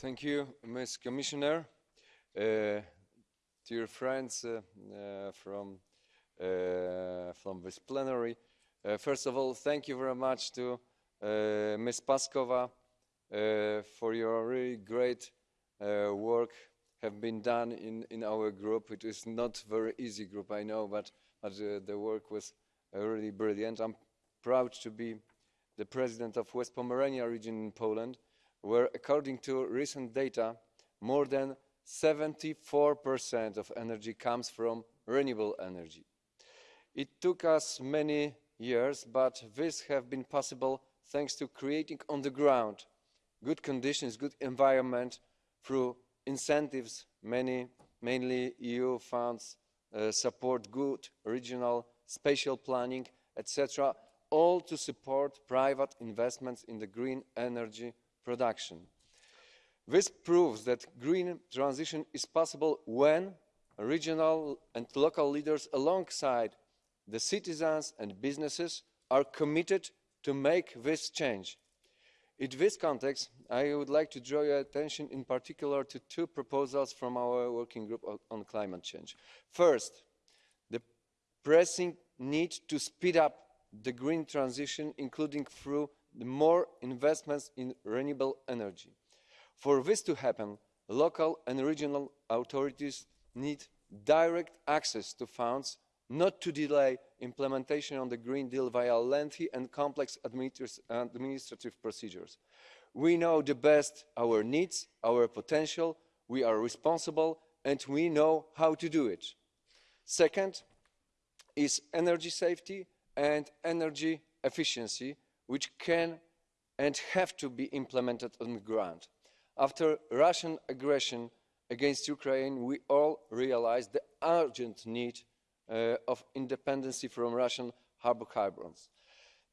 Thank you, Ms. Commissioner. Uh, dear friends uh, uh, from, uh, from this plenary, uh, first of all, thank you very much to uh, Ms. Paskova for your really great work have been done in, in our group. It is not very easy group, I know, but, but the work was really brilliant. I'm proud to be the president of West Pomerania region in Poland, where according to recent data, more than 74% of energy comes from renewable energy. It took us many years, but this has been possible thanks to creating on the ground good conditions, good environment through incentives, many, mainly EU funds uh, support good regional spatial planning, etc., all to support private investments in the green energy production. This proves that green transition is possible when regional and local leaders alongside the citizens and businesses are committed to make this change. In this context, I would like to draw your attention in particular to two proposals from our working group on climate change. First, the pressing need to speed up the green transition, including through the more investments in renewable energy. For this to happen, local and regional authorities need direct access to funds, not to delay implementation of the Green Deal via lengthy and complex administrative procedures. We know the best our needs, our potential, we are responsible and we know how to do it. Second is energy safety and energy efficiency, which can and have to be implemented on the ground. After Russian aggression against Ukraine, we all realised the urgent need uh, of independence from Russian hydrocarbons.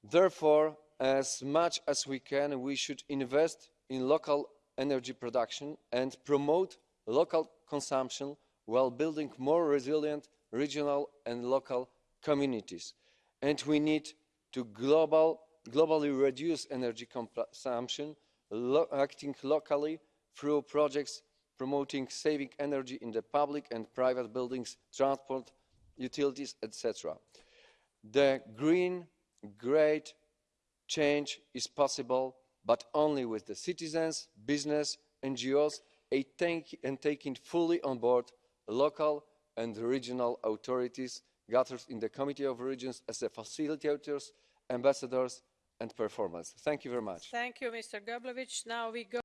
Therefore, as much as we can, we should invest in local energy production and promote local consumption while building more resilient regional and local communities. And we need to global, globally reduce energy consumption, lo acting locally through projects promoting saving energy in the public and private buildings, transport, utilities, etc. The green, great change is possible, but only with the citizens, business, NGOs, and taking fully on board local and regional authorities gathered in the Committee of Regions as the facilitators, ambassadors and performers. Thank you very much. Thank you, Mr. Geblewicz. Now we go